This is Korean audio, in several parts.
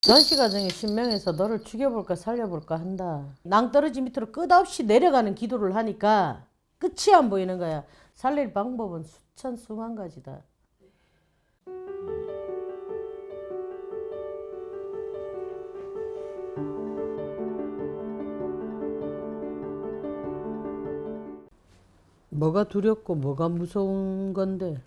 전시가정의 신명에서 너를 죽여볼까 살려볼까 한다. 낭떠러지 밑으로 끝없이 내려가는 기도를 하니까 끝이 안 보이는 거야. 살릴 방법은 수천 수만 가지다. 뭐가 두렵고 뭐가 무서운 건데?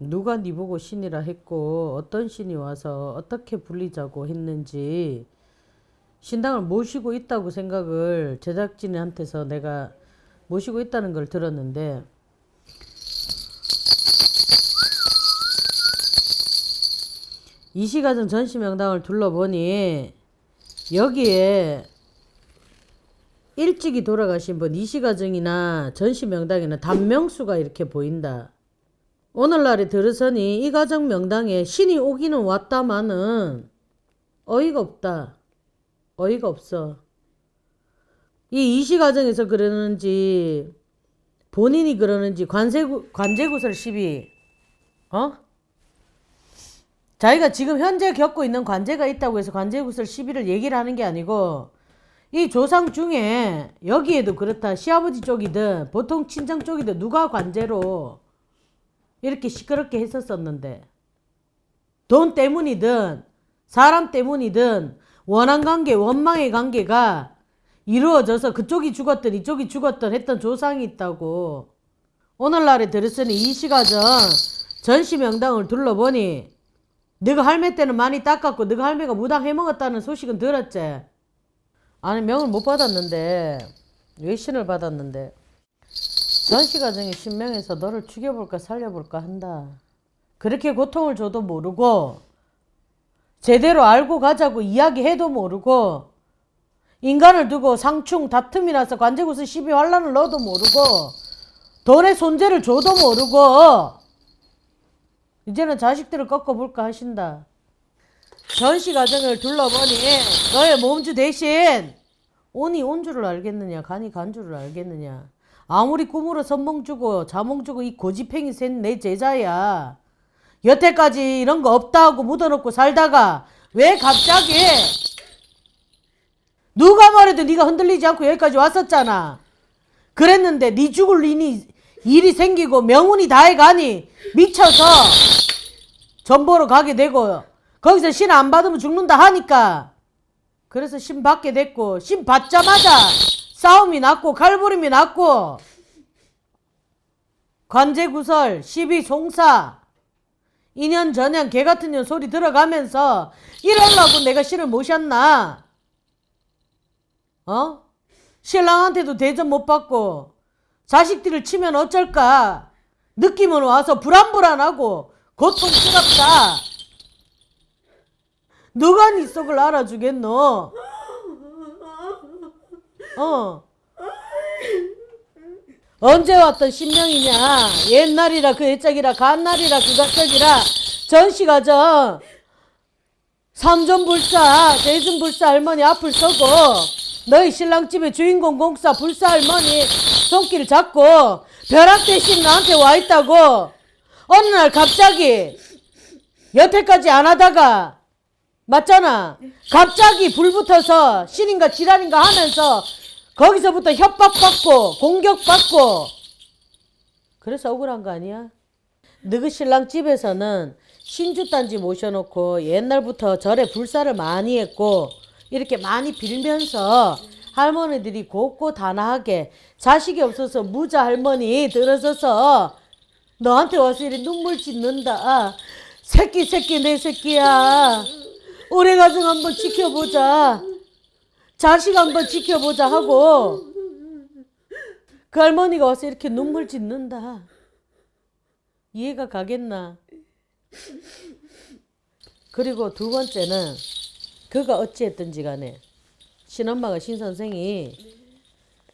누가 네 보고 신이라 했고 어떤 신이 와서 어떻게 불리자고 했는지 신당을 모시고 있다고 생각을 제작진한테서 내가 모시고 있다는 걸 들었는데 이시가정 전시명당을 둘러보니 여기에 일찍이 돌아가신 분 이시가정이나 전시명당에는 단명수가 이렇게 보인다. 오늘날에 들으서니 이 가정 명당에 신이 오기는 왔다마는 어이가 없다. 어이가 없어. 이 이시 가정에서 그러는지 본인이 그러는지 관세구, 관제구설 시비 어? 자기가 지금 현재 겪고 있는 관제가 있다고 해서 관제구설 시비를 얘기를 하는 게 아니고 이 조상 중에 여기에도 그렇다 시아버지 쪽이든 보통 친정 쪽이든 누가 관제로 이렇게 시끄럽게 했었었는데 돈 때문이든 사람 때문이든 원한 관계 원망의 관계가 이루어져서 그쪽이 죽었든 이쪽이 죽었든 했던 조상이 있다고. 오늘날에 들었으니 이 시가전 전시명당을 둘러보니 너가 할매 때는 많이 닦았고 너가 할매가 무당 해먹었다는 소식은 들었지? 아니 명을 못 받았는데 외신을 받았는데 전시가정의 신명에서 너를 죽여볼까 살려볼까 한다. 그렇게 고통을 줘도 모르고 제대로 알고 가자고 이야기해도 모르고 인간을 두고 상충 다툼이 나서 관제구스 시비 환란을 넣어도 모르고 돈의 손재를 줘도 모르고 이제는 자식들을 꺾어볼까 하신다. 전시 가정을 둘러보니 너의 몸주 대신 온이 온 줄을 알겠느냐 간이 간 줄을 알겠느냐 아무리 꿈으로 선몽 주고 자몽 주고 이 고지팽이 센 내 제자야. 여태까지 이런 거 없다 하고 묻어놓고 살다가 왜 갑자기 누가 말해도 네가 흔들리지 않고 여기까지 왔었잖아. 그랬는데 네 죽을 일이, 일이 생기고 명운이 다해가니 미쳐서 전보로 가게 되고 거기서 신 안 받으면 죽는다 하니까 그래서 신 받게 됐고 신 받자마자 싸움이 났고 칼부림이 났고 관제구설 시비 송사 2년 전년 개같은 년 소리 들어가면서 이러려고 내가 신을 모셨나? 어? 신랑한테도 대접 못 받고 자식들을 치면 어쩔까? 느낌은 와서 불안불안하고 고통스럽다. 누가 네 속을 알아주겠노 어. 언제 왔던 신명이냐? 옛날이라 그 옛적이라 간날이라 그 각적이라. 전시가정 삼존불사 대준불사 할머니 앞을 서고 너희 신랑집의 주인공 공사 불사 할머니 손길 잡고 벼락 대신 나한테 와 있다고. 어느 날 갑자기 여태까지 안 하다가 맞잖아 갑자기 불 붙어서 신인가 지랄인가 하면서 거기서부터 협박받고 공격받고 그래서 억울한 거 아니야? 너그 신랑 집에서는 신주단지 모셔놓고 옛날부터 절에 불사를 많이 했고 이렇게 많이 빌면서 할머니들이 곱고 단아하게 자식이 없어서 무자 할머니 들어서서 너한테 와서 이렇게 눈물 짓는다. 아, 새끼 새끼 내 새끼야. 한번 지켜보자. 자식 한번 지켜보자 하고 그 할머니가 와서 이렇게 눈물 짓는다. 이해가 가겠나? 그리고 두 번째는 그가 어찌했든지 간에 신엄마가 신선생이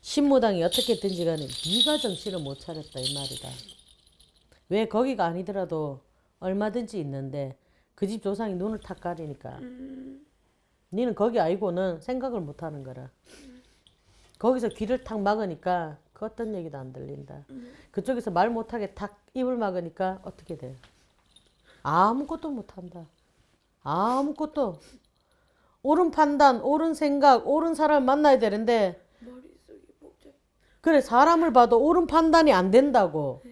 신무당이 어떻게 했든지 간에 네가 정신을 못 차렸다 이 말이다. 왜 거기가 아니더라도 얼마든지 있는데 그 집 조상이 눈을 탁 가리니까 니는 거기 아니고는 생각을 못 하는 거라. 거기서 귀를 탁 막으니까 그 어떤 얘기도 안 들린다. 그쪽에서 말 못하게 탁 입을 막으니까 어떻게 돼? 아무것도 못한다. 아무것도 옳은 판단, 옳은 생각, 옳은 사람을 만나야 되는데 머릿속이 복잡. 그래 사람을 봐도 옳은 판단이 안 된다고.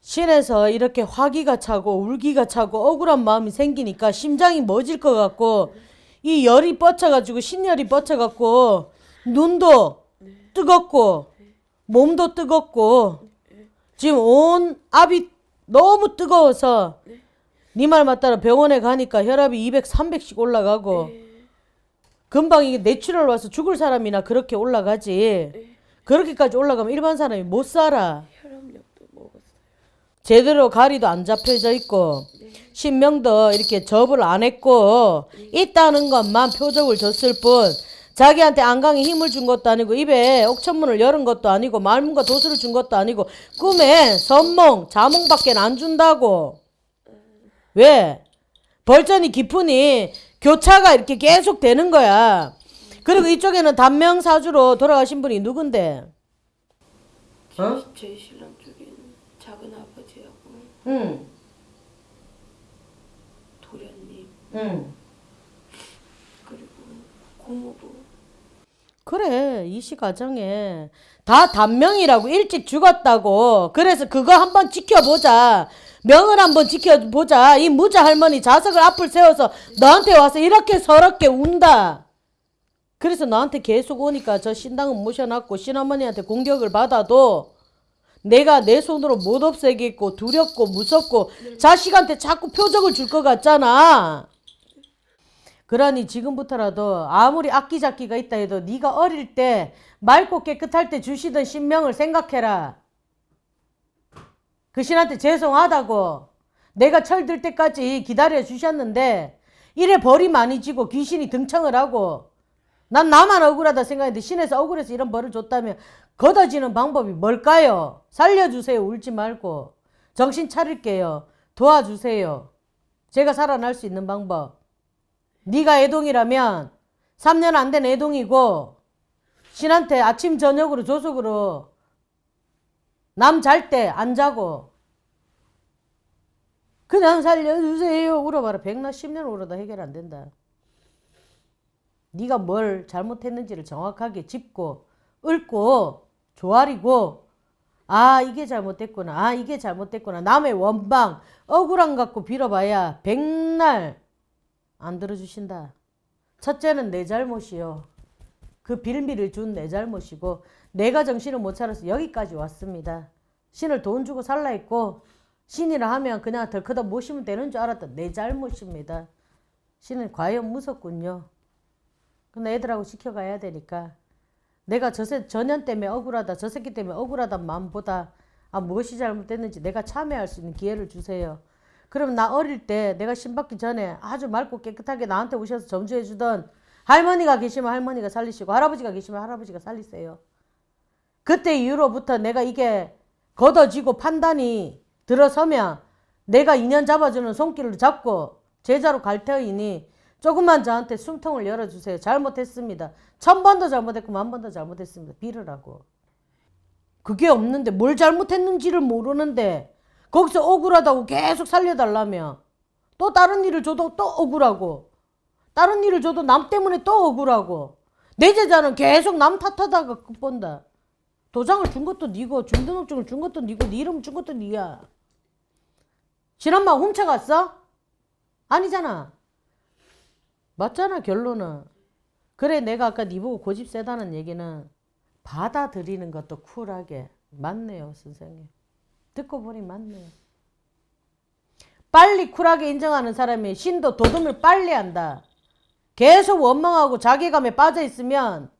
신에서 이렇게 화기가 차고 울기가 차고 억울한 마음이 생기니까 심장이 멎을 것 같고 이 열이 뻗쳐가지고 신열이 뻗쳐갖고 눈도 뜨겁고 몸도 뜨겁고 지금 온 압이 너무 뜨거워서 네. 말 맞다라 병원에 가니까 혈압이 200, 300씩 올라가고 금방 이게 뇌출혈 와서 죽을 사람이나 그렇게 올라가지. 그렇게까지 올라가면 일반 사람이 못 살아. 제대로 가리도 안 잡혀져 있고 신명도 이렇게 접을 안 했고 있다는 것만 표적을 줬을 뿐 자기한테 안강에 힘을 준 것도 아니고 입에 옥천문을 열은 것도 아니고 말문과 도수를 준 것도 아니고 꿈에 선몽 자몽밖에 안 준다고. 왜? 벌전이 깊으니 교차가 이렇게 계속 되는 거야. 그리고 이쪽에는 단명사주로 돌아가신 분이 누군데? 어? 제, 제 신랑 쪽에는 작은 아버지하고 응. 도련님. 응. 그리고 고모부. 그래 이시 가정에 다 단명이라고 일찍 죽었다고. 그래서 그거 한번 지켜보자. 명을 한번 지켜보자. 이 무자 할머니 자석을 앞을 세워서 너한테 와서 이렇게 서럽게 운다. 그래서 너한테 계속 오니까 저 신당은 모셔놨고 신어머니한테 공격을 받아도 내가 내 손으로 못 없애겠고 두렵고 무섭고 자식한테 자꾸 표적을 줄 것 같잖아 그러니 지금부터라도 아무리 악기잡기가 있다 해도 네가 어릴 때 맑고 깨끗할 때 주시던 신명을 생각해라. 그 신한테 죄송하다고 내가 철들 때까지 기다려 주셨는데 이래 벌이 많이 지고 귀신이 등청을 하고 난 나만 억울하다 생각했는데 신에서 억울해서 이런 벌을 줬다면 걷어지는 방법이 뭘까요? 살려주세요. 울지 말고 정신 차릴게요. 도와주세요. 제가 살아날 수 있는 방법. 네가 애동이라면 3년 안 된 애동이고 신한테 아침 저녁으로 조속으로 남 잘 때 안 자고 그냥 살려주세요 울어봐라 백나 10년 울어도 해결 안 된다. 네가 뭘 잘못했는지를 정확하게 짚고 읊고 조아리고 아 이게 잘못됐구나 아 이게 잘못됐구나 남의 원방 억울함 갖고 빌어봐야 백날 안 들어주신다. 첫째는 내 잘못이요. 그 빌미를 준 내 잘못이고 내가 정신을 못 차려서 여기까지 왔습니다. 신을 돈 주고 살라 했고 신이라 하면 그냥 덜커덕 모시면 되는 줄 알았던 내 잘못입니다. 신은 과연 무섭군요. 근데 애들하고 지켜가야 되니까 내가 저 새, 전년 때문에 억울하다 저 새끼 때문에 억울하단 마음보다 아 무엇이 잘못됐는지 내가 참여할 수 있는 기회를 주세요. 그럼 나 어릴 때 내가 신받기 전에 아주 맑고 깨끗하게 나한테 오셔서 점주해 주던 할머니가 계시면 할머니가 살리시고 할아버지가 계시면 할아버지가 살리세요. 그때 이후로부터 내가 이게 걷어지고 판단이 들어서면 내가 인연 잡아주는 손길을 잡고 제자로 갈 터이니 조금만 저한테 숨통을 열어주세요. 잘못했습니다. 천 번도 잘못했고 만 번도 잘못했습니다. 빌으라고. 그게 없는데 뭘 잘못했는지를 모르는데 거기서 억울하다고 계속 살려달라며 또 다른 일을 줘도 또 억울하고 다른 일을 줘도 남 때문에 또 억울하고 내 제자는 계속 남 탓하다가 끝본다. 도장을 준 것도 니고 중등록증을 준 것도 니고 네 이름 준 것도 니야. 지난마 훔쳐갔어? 아니잖아. 맞잖아 결론은. 그래 내가 아까 니 보고 고집 세다는 얘기는 받아들이는 것도 쿨하게 맞네요 선생님. 듣고 보니 맞네요. 빨리 쿨하게 인정하는 사람이 신도 도둠을 빨리 한다. 계속 원망하고 자괴감에 빠져 있으면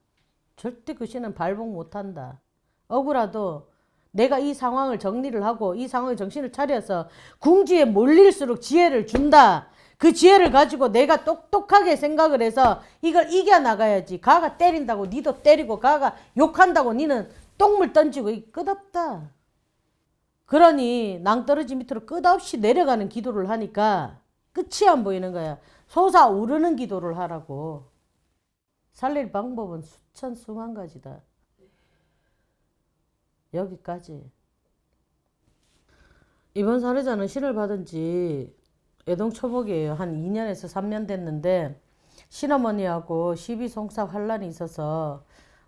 절대 그 신은 발복 못한다. 억울하도 내가 이 상황을 정리를 하고 이 상황에 정신을 차려서 궁지에 몰릴수록 지혜를 준다. 그 지혜를 가지고 내가 똑똑하게 생각을 해서 이걸 이겨나가야지. 가가 때린다고 니도 때리고 가가 욕한다고 니는 똥물 던지고 이 끝없다. 그러니 낭떠러지 밑으로 끝없이 내려가는 기도를 하니까 끝이 안 보이는 거야. 솟아오르는 기도를 하라고. 살릴 방법은 수천 수만 가지다. 여기까지. 이번 사례자는 신을 받은 지 애동 초복이에요. 한 2년에서 3년 됐는데 신어머니하고 시비 송사 환란이 있어서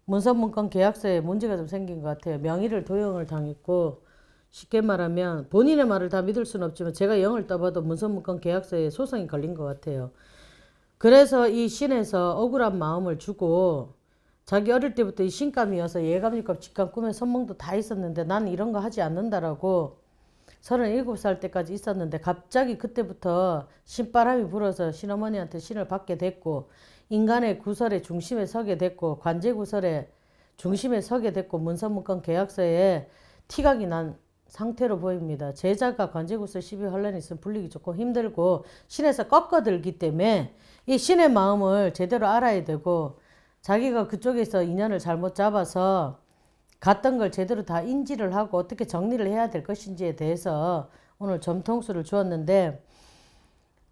문서문건 계약서에 문제가 좀 생긴 것 같아요. 명의를 도용을 당했고 쉽게 말하면 본인의 말을 다 믿을 수는 없지만 제가 영을 떠봐도 문서문건 계약서에 소송이 걸린 것 같아요. 그래서 이 신에서 억울한 마음을 주고 자기 어릴 때부터 이 신감이어서 예감육감 직감 꿈에 선몽도 다 있었는데 나는 이런 거 하지 않는다라고 37살 때까지 있었는데 갑자기 그때부터 신바람이 불어서 신어머니한테 신을 받게 됐고 인간의 구설의 중심에 서게 됐고 관제 구설의 중심에 서게 됐고 문서문건 계약서에 티각이 난 상태로 보입니다. 제자가 관제구설 12 환란이 있으면 불리기 좋고 힘들고 신에서 꺾어들기 때문에 이 신의 마음을 제대로 알아야 되고 자기가 그쪽에서 인연을 잘못 잡아서 갔던 걸 제대로 다 인지를 하고 어떻게 정리를 해야 될 것인지에 대해서 오늘 점통수를 주었는데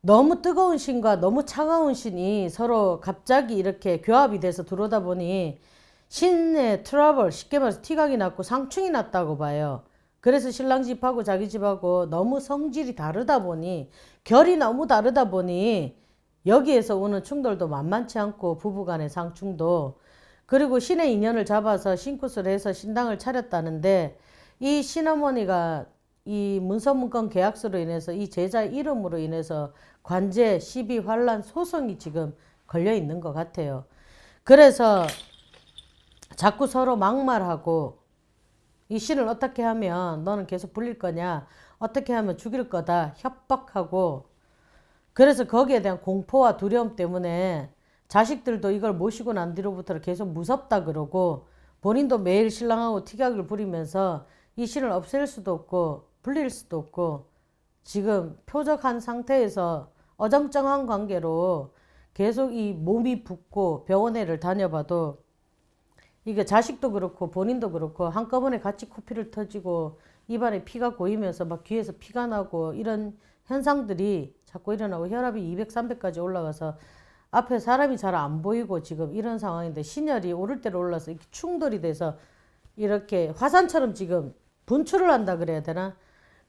너무 뜨거운 신과 너무 차가운 신이 서로 갑자기 이렇게 교합이 돼서 들어오다 보니 신의 트러블 쉽게 말해서 티각이 났고 상충이 났다고 봐요. 그래서 신랑 집하고 자기 집하고 너무 성질이 다르다 보니 결이 너무 다르다 보니 여기에서 오는 충돌도 만만치 않고 부부간의 상충도 그리고 신의 인연을 잡아서 신굿을 해서 신당을 차렸다는데 이 신어머니가 이 문서문건 계약서로 인해서 이 제자 이름으로 인해서 관제 시비 환란 소송이 지금 걸려 있는 것 같아요. 그래서 자꾸 서로 막말하고 이 신을 어떻게 하면 너는 계속 불릴 거냐 어떻게 하면 죽일 거다 협박하고 그래서 거기에 대한 공포와 두려움 때문에 자식들도 이걸 모시고 난 뒤로부터 계속 무섭다 그러고 본인도 매일 신랑하고 티격을 부리면서 이 신을 없앨 수도 없고 불릴 수도 없고 지금 표적한 상태에서 어정쩡한 관계로 계속 이 몸이 붓고 병원에를 다녀봐도 이게 자식도 그렇고 본인도 그렇고 한꺼번에 같이 코피를 터지고 입안에 피가 고이면서 막 귀에서 피가 나고 이런 현상들이 자꾸 일어나고 혈압이 200, 300까지 올라가서 앞에 사람이 잘 안 보이고 지금 이런 상황인데 신혈이 오를 대로 올라서 이렇게 충돌이 돼서 이렇게 화산처럼 지금 분출을 한다 그래야 되나?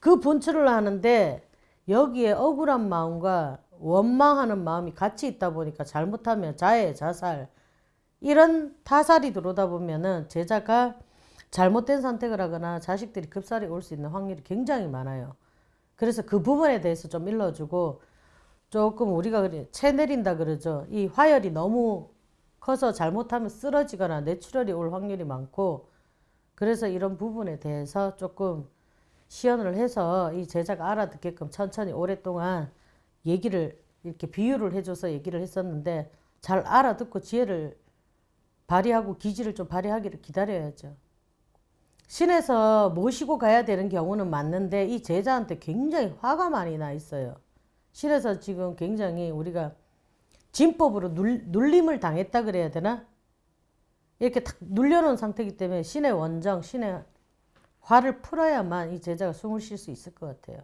그 분출을 하는데 여기에 억울한 마음과 원망하는 마음이 같이 있다 보니까 잘못하면 자해, 자살 이런 타살이 들어오다 보면은 제자가 잘못된 선택을 하거나 자식들이 급살이 올 수 있는 확률이 굉장히 많아요. 그래서 그 부분에 대해서 좀 일러주고 조금 우리가 그래 채 내린다 그러죠. 이 화열이 너무 커서 잘못하면 쓰러지거나 뇌출혈이 올 확률이 많고 그래서 이런 부분에 대해서 조금 시연을 해서 이 제자가 알아듣게끔 천천히 오랫동안 얘기를 이렇게 비유를 해줘서 얘기를 했었는데 잘 알아듣고 지혜를 발휘하고 기지를 좀 발휘하기를 기다려야죠. 신에서 모시고 가야 되는 경우는 맞는데 이 제자한테 굉장히 화가 많이 나 있어요. 신에서 지금 굉장히 우리가 진법으로 눌, 눌림을 당했다 그래야 되나? 이렇게 탁 눌려놓은 상태이기 때문에 신의 원정, 신의 화를 풀어야만 이 제자가 숨을 쉴 수 있을 것 같아요.